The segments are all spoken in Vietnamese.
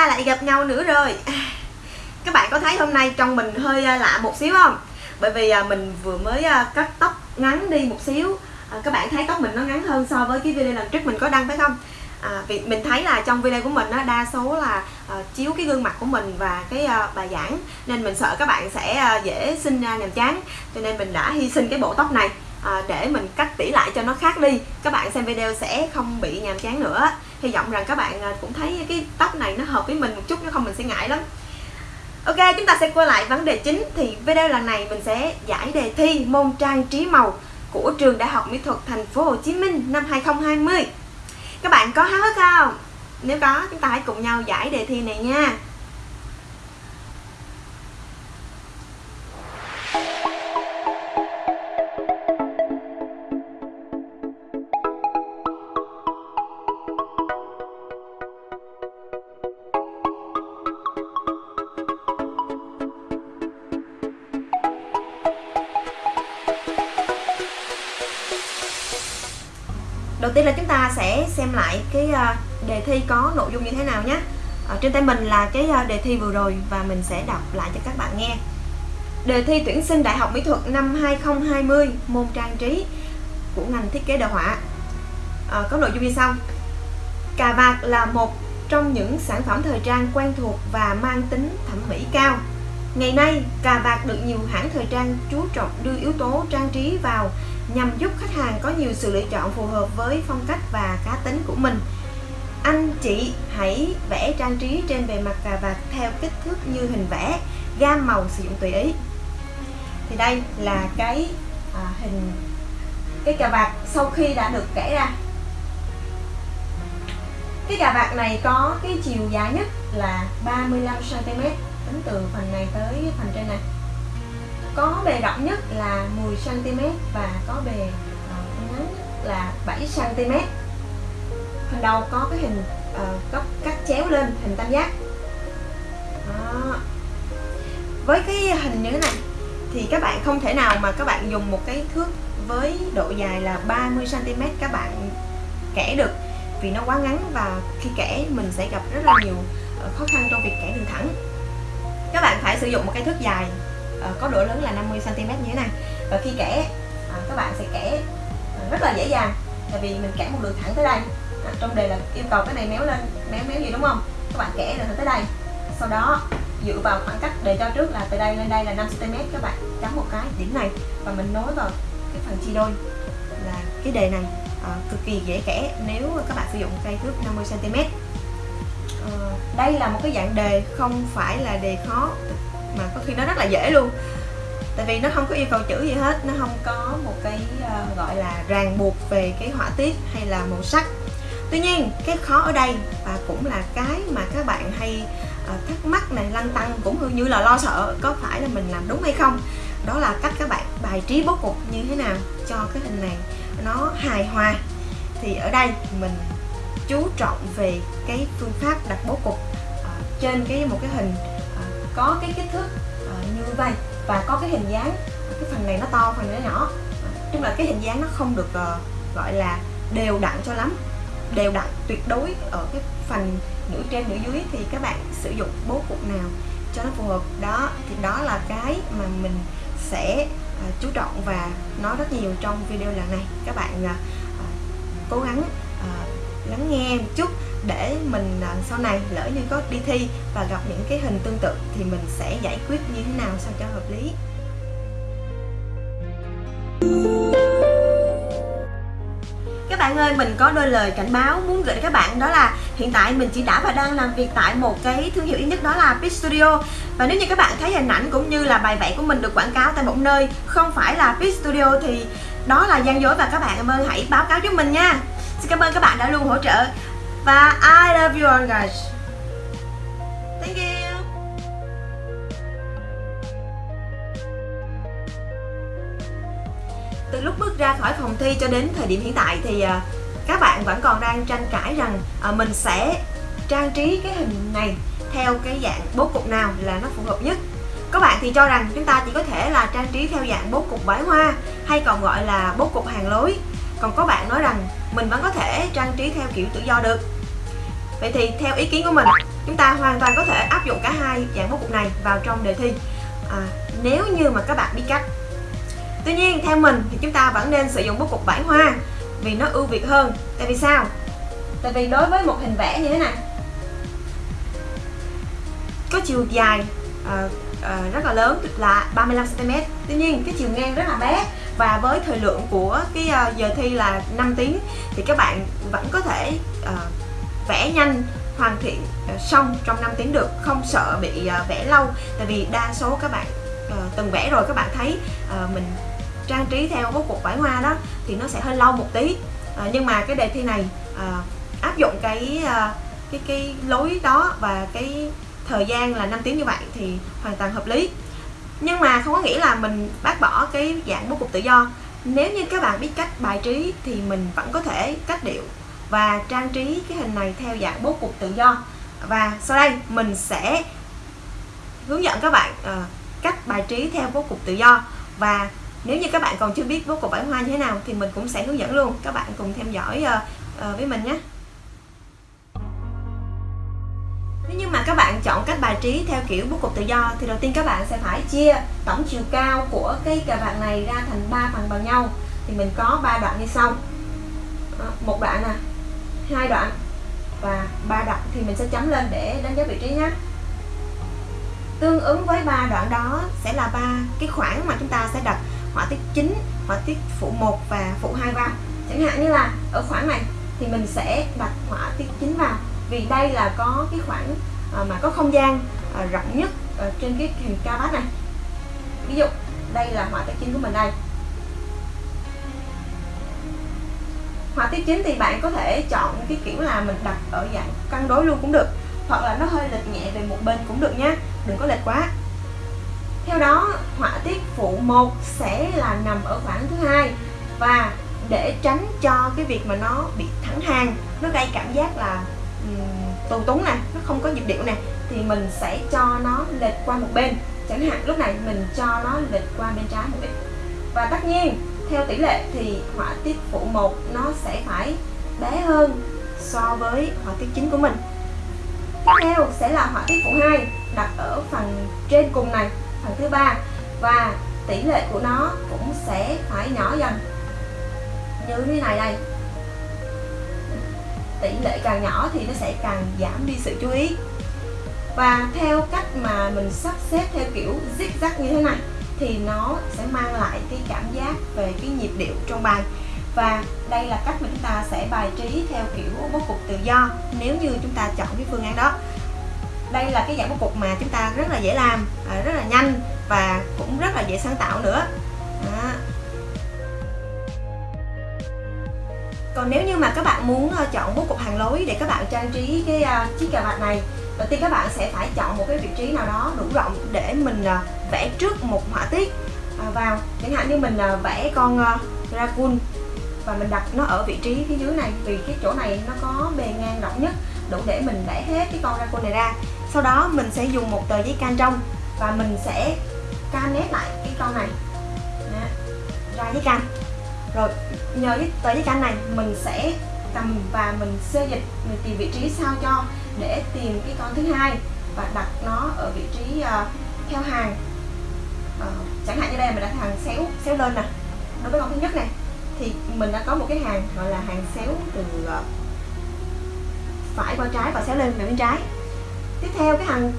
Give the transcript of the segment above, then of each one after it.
ta lại gặp nhau nữa rồi. Các bạn có thấy hôm nay trong mình hơi à, lạ một xíu không? Bởi vì à, mình vừa mới à, cắt tóc ngắn đi một xíu. Các bạn thấy tóc mình nó ngắn hơn so với cái video lần trước mình có đăng phải không? À, vì mình thấy là trong video của mình á, đa số là uh, chiếu cái gương mặt của mình và cái uh, bài giảng. Nên mình sợ các bạn sẽ uh, dễ sinh ra nhàm chán. Cho nên mình đã hy sinh cái bộ tóc này à, để mình cắt tỉ lại cho nó khác đi. Các bạn xem video sẽ không bị nhàm chán nữa hy vọng rằng các bạn à, cũng thấy cái tóc này nó hợp với mình một chút nếu không mình sẽ ngại lắm. Ok, chúng ta sẽ quay lại vấn đề chính. Thì video lần này mình sẽ giải đề thi môn trang trí màu của trường Đại học Mỹ thuật Thành phố Hồ Chí Minh năm 2020 các bạn có háo hức không? Nếu có, chúng ta hãy cùng nhau giải đề thi này nha. Đầu tiên là chúng ta sẽ xem lại cái ờ, đề thi có nội dung như thế nào nhé. Ở trên tay mình là cái ờ, đề thi vừa rồi và mình sẽ đọc lại cho các bạn nghe. Đề thi tuyển sinh đại học mỹ thuật năm 2020 môn trang trí của ngành thiết kế đồ họa. À, có nội dung như sau. Cà vạt là một trong những sản phẩm thời trang quen thuộc và mang tính thẩm mỹ cao. Ngày nay, cà vạt được nhiều hãng thời trang chú trọng đưa yếu tố trang trí vào nhằm giúp khách hàng có nhiều sự lựa chọn phù hợp với phong cách và cá tính của mình. Anh chị hãy vẽ trang trí trên bề mặt cà vạt theo kích thước như hình vẽ, gam màu sử dụng tùy ý. Thì đây là cái à, hình cái cà vạt sau khi đã được kẻ ra. Cái cà vạt này có cái chiều dài nhất là 35 cm tính từ phần này tới phần trên này có bề rộng nhất là 10 cm và có bề ờ, ngắn nhất là 7 cm phần đầu có cái hình ờ, uh, góc cắt chéo lên hình tam giác. Đó. với cái hình như thế này thì các bạn không thể nào mà các bạn dùng một cái thước với độ dài là 30 cm các bạn kẻ được vì nó quá ngắn và khi kẻ mình sẽ gặp rất là nhiều ờ, khó khăn trong việc kẻ đường thẳng. Các bạn phải sử dụng một cái thước dài À, có độ lớn là 50 cm như thế này. Và khi kẻ à, các bạn sẽ kẻ à, rất là dễ dàng. Tại vì mình kẻ một đường thẳng tới đây. À, trong đề là yêu cầu cái này méo lên méo méo gì đúng không? Các bạn kẻ được tới đây. Sau đó dựa vào khoảng cách đề cho trước là từ đây lên đây là 5 cm các bạn chấm một cái điểm này và mình nối vào cái phần chia đôi. Là cái đề này à, cực kỳ dễ kẻ nếu các bạn sử dụng cây thước 50 cm ờ, đây là một cái dạng đề không phải là đề khó mà có khi nó rất là dễ luôn. Tại vì nó không có yêu cầu chữ gì hết nó không có một cái uh, gọi là ràng buộc về cái họa tiết hay là màu sắc. Tuy nhiên cái khó ở đây và cũng là cái mà các bạn hay uh, thắc mắc này lăn tăng cũng như là lo sợ có phải là mình làm đúng hay không. Đó là cách các bạn bài trí bố cục như thế nào cho cái hình này nó hài hòa. Thì ở đây mình chú trọng về cái phương pháp đặt bố cục uh, trên cái một cái hình uh, có cái kích thước ờ, như vậy. Và có cái hình dáng cái phần này nó to phần này nó nhỏ. Ờ, Chung là cái hình dáng nó không được ờ, gọi là đều đặn cho lắm. Đều đặn tuyệt đối ở cái phần nửa trên nửa dưới thì các bạn sử dụng bố cục nào cho nó phù hợp. Đó thì đó là cái mà mình sẽ à, chú trọng và nói rất nhiều trong video lần này. Các bạn à, cố gắng à, lắng nghe một chút để mình à, sau này lỡ như có đi thi và gặp những cái hình tương tự thì mình sẽ giải quyết như thế nào sao cho hợp lý. Các bạn ơi, mình có đôi lời cảnh báo muốn gửi đến các bạn, đó là hiện tại mình chỉ đã và đang làm việc tại một cái thương hiệu ít nhất đó là Pit Studio. Và nếu như các bạn thấy hình ảnh cũng như là bài vẽ của mình được quảng cáo tại một nơi không phải là Pit Studio thì đó là gian dối và các bạn ơi, hãy báo cáo giúp mình nha. Xin cảm ơn các bạn đã luôn hỗ trợ. Và I love you all, guys. Thank you. Từ lúc bước ra khỏi phòng thi cho đến thời điểm hiện tại thì à, các bạn vẫn còn đang tranh cãi rằng à, mình sẽ trang trí cái hình này theo cái dạng bố cục nào là nó phù hợp nhất. Các bạn thì cho rằng chúng ta chỉ có thể là trang trí theo dạng bố cục bãi hoa hay còn gọi là bố cục hàng lối. Còn có bạn nói rằng mình vẫn có thể trang trí theo kiểu tự do được. Vậy thì theo ý kiến của mình chúng ta hoàn toàn có thể áp dụng cả hai dạng bố cục này vào trong đề thi. À, nếu như mà các bạn biết cách. Tuy nhiên theo mình thì chúng ta vẫn nên sử dụng bố cục bảy hoa vì nó ưu việt hơn. Tại vì sao? Tại vì đối với một hình vẽ như thế này có chiều dài uh, uh, rất là lớn là 35 cm tuy nhiên cái chiều ngang rất là bé và với thời lượng của cái ờ, giờ thi là 5 tiếng thì các bạn vẫn có thể uh, vẽ nhanh hoàn thiện uh, xong trong 5 tiếng được không sợ bị uh, vẽ lâu. Tại vì đa số các bạn uh, từng vẽ rồi các bạn thấy uh, mình trang trí theo bố cục vải hoa đó thì nó sẽ hơi lâu một tí. Uh, nhưng mà cái đề thi này uh, áp dụng cái uh, cái cái lối đó và cái thời gian là 5 tiếng như vậy thì hoàn toàn hợp lý nhưng mà không có nghĩa là mình bác bỏ cái dạng bố cục tự do. Nếu như các bạn biết cách bài trí thì mình vẫn có thể cách điệu và trang trí cái hình này theo dạng bố cục tự do. Và sau đây mình sẽ hướng dẫn các bạn uh, cách bài trí theo bố cục tự do. Và nếu như các bạn còn chưa biết bố cục bản hoa như thế nào thì mình cũng sẽ hướng dẫn luôn. Các bạn cùng theo dõi uh, uh, với mình nhé. Nếu như mà các bạn chọn cách bài trí theo kiểu bố cục tự do thì đầu tiên các bạn sẽ phải chia tổng chiều cao của cái cà vạt này ra thành 3 phần bằng nhau. Thì mình có 3 đoạn như sau. Ờ, một đoạn nè, hai đoạn và ba đoạn thì mình sẽ chấm lên để đánh dấu vị trí nhé. Tương ứng với ba đoạn đó sẽ là ba cái khoảng mà chúng ta sẽ đặt họa tiết chính, họa tiết phụ 1 và phụ 2 vào. Chẳng hạn như là ở khoảng này thì mình sẽ đặt họa tiết chính vào vì đây là có cái khoảng ờ, mà có không gian ờ, rộng nhất ờ, trên cái hình cao bát này. Ví dụ, đây là họa tiết chính của mình đây. Họa tiết chính thì bạn có thể chọn cái kiểu là mình đặt ở dạng cân đối luôn cũng được, hoặc là nó hơi lệch nhẹ về một bên cũng được nhé đừng có lệch quá. Theo đó, họa tiết phụ 1 sẽ là nằm ở khoảng thứ hai và để tránh cho cái việc mà nó bị thẳng hàng nó gây cảm giác là tù túng nè, nó không có nhịp điệu nè, thì mình sẽ cho nó lệch qua một bên. Chẳng hạn lúc này mình cho nó lệch qua bên trái một ít và tất nhiên, theo tỷ lệ thì họa tiết phụ 1 nó sẽ phải bé hơn so với họa tiết chính của mình. Tiếp theo sẽ là họa tiết phụ 2 đặt ở phần trên cùng này, phần thứ ba. Và tỷ lệ của nó cũng sẽ phải nhỏ dần. Như thế này đây tỷ lệ càng nhỏ thì nó sẽ càng giảm đi sự chú ý. Và theo cách mà mình sắp xếp theo kiểu zigzag như thế này, thì nó sẽ mang lại cái cảm giác về cái nhịp điệu trong bài. Và đây là cách mà chúng ta sẽ bài trí theo kiểu bố cục tự do, nếu như chúng ta chọn cái phương án đó. Đây là cái dạng bố cục mà chúng ta rất là dễ làm à, rất là nhanh và cũng rất là dễ sáng tạo nữa. Đó. Còn nếu như mà các bạn muốn ờ, chọn bố cục hàng lối để các bạn trang trí cái uh, chiếc cà vạt này đầu tiên các bạn sẽ phải chọn một cái vị trí nào đó đủ rộng để mình uh, vẽ trước một họa tiết uh, vào. Chẳng hạn như mình uh, vẽ con uh, raccoon và mình đặt nó ở vị trí phía dưới này vì cái chỗ này nó có bề ngang rộng nhất đủ để mình vẽ hết cái con raccoon này ra. Sau đó mình sẽ dùng một tờ giấy can trong và mình sẽ can nét lại cái con này. Đó. ra giấy can rồi nhờ cái tờ giấy can này mình sẽ cầm và mình xê dịch mình tìm vị trí sao cho để tìm cái con thứ hai và đặt nó ở vị trí uh, theo hàng. Uh, chẳng hạn như đây mình đặt hàng xéo xéo lên nè. Đối với con thứ nhất này thì mình đã có một cái hàng gọi là hàng xéo từ uh, phải qua trái và xéo lên về bên trái. Tiếp theo cái hàng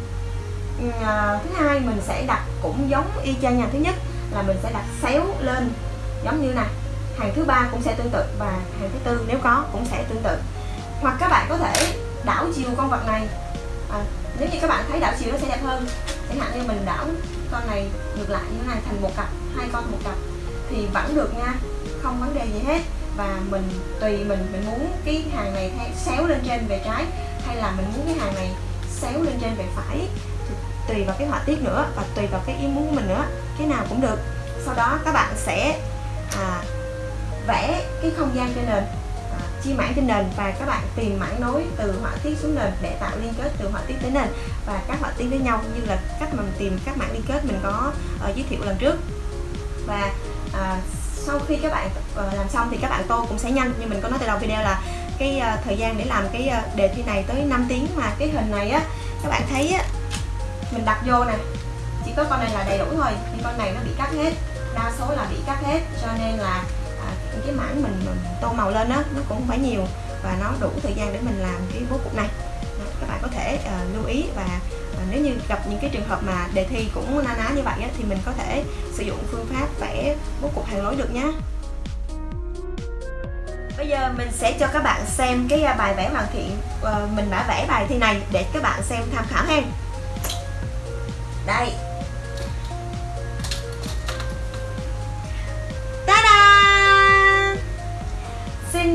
uh, thứ hai mình sẽ đặt cũng giống y chang nhà thứ nhất là mình sẽ đặt xéo lên giống như này hàng thứ ba cũng sẽ tương tự và hàng thứ tư nếu có cũng sẽ tương tự. Hoặc các bạn có thể đảo chiều con vật này. À, nếu như các bạn thấy đảo chiều nó sẽ đẹp hơn chẳng hạn như mình đảo con này ngược lại như thế này thành một cặp hai con một cặp thì vẫn được nha không vấn đề gì hết. Và mình tùy mình mình muốn cái hàng này xéo lên trên về trái hay là mình muốn cái hàng này xéo lên trên về phải. Tùy vào cái họa tiết nữa và tùy vào cái ý muốn của mình nữa cái nào cũng được. Sau đó các bạn sẽ à, vẽ cái không gian trên nền à, chia mảng trên nền và các bạn tìm mảng nối từ họa tiết xuống nền để tạo liên kết từ họa tiết tới nền và các họa tiết với nhau như là cách mà mình tìm các mảng liên kết mình có uh, giới thiệu lần trước. Và uh, sau khi các bạn uh, làm xong thì các bạn tô cũng sẽ nhanh như mình có nói từ đầu video là cái uh, thời gian để làm cái uh, đề thi này tới 5 tiếng mà cái hình này á các bạn thấy á mình đặt vô nè chỉ có con này là đầy đủ thôi nhưng con này nó bị cắt hết đa số là bị cắt hết cho nên là cái mảng mình, mình tô màu lên á nó cũng phải nhiều và nó đủ thời gian để mình làm cái bố cục này các bạn có thể uh, lưu ý và uh, nếu như gặp những cái trường hợp mà đề thi cũng na ná như vậy á, thì mình có thể sử dụng phương pháp vẽ bố cục hàng lối được nhé Bây giờ mình sẽ cho các bạn xem cái à, bài vẽ hoàn thiện uh, mình đã vẽ bài thi này để các bạn xem tham khảo ha. Đây.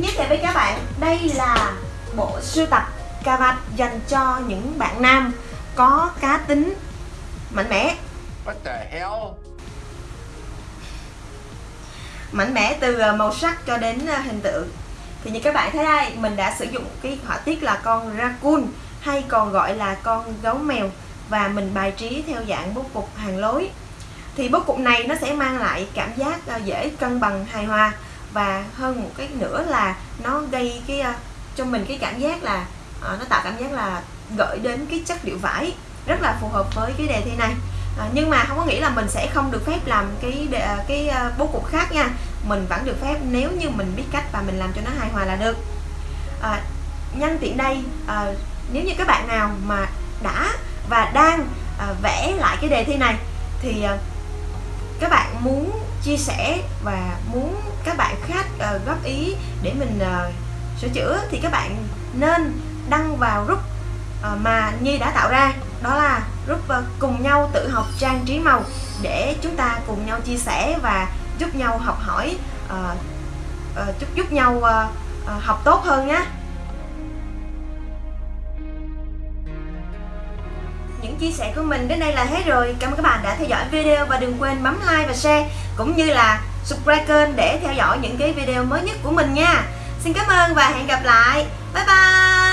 Giới thiệu với các bạn, đây là bộ sưu tập cà vạt dành cho những bạn nam có cá tính mạnh mẽ. What the hell? mạnh mẽ từ ờ, màu sắc cho đến ờ, hình tượng thì như các bạn thấy đây mình đã sử dụng cái họa tiết là con raccoon hay còn gọi là con gấu mèo và mình bài trí theo dạng bố cục hàng lối thì bố cục này nó sẽ mang lại cảm giác ờ, dễ cân bằng hài hòa và hơn một cái nữa là nó gây cái ờ, cho mình cái cảm giác là ờ, nó tạo cảm giác là gợi đến cái chất liệu vải rất là phù hợp với cái đề thi này. À, nhưng mà không có nghĩa là mình sẽ không được phép làm cái cái bố cục khác nha. Mình vẫn được phép nếu như mình biết cách và mình làm cho nó hài hòa là được. À, nhân tiện đây à, nếu như các bạn nào mà đã và đang à, vẽ lại cái đề thi này thì à, các bạn muốn chia sẻ và muốn các bạn khác uh, góp ý để mình uh, sửa chữa thì các bạn nên đăng vào group uh, mà Nhi đã tạo ra. Đó là group uh, cùng nhau tự học trang trí màu để chúng ta cùng nhau chia sẻ và giúp nhau học hỏi uh, uh, giúp giúp nhau uh, uh, học tốt hơn nhé những chia sẻ của mình đến đây là hết rồi. Cảm ơn các bạn đã theo dõi video và đừng quên bấm like và share, cũng như là subscribe kênh để theo dõi những cái video mới nhất của mình nha. Xin cảm ơn và hẹn gặp lại. Bye bye!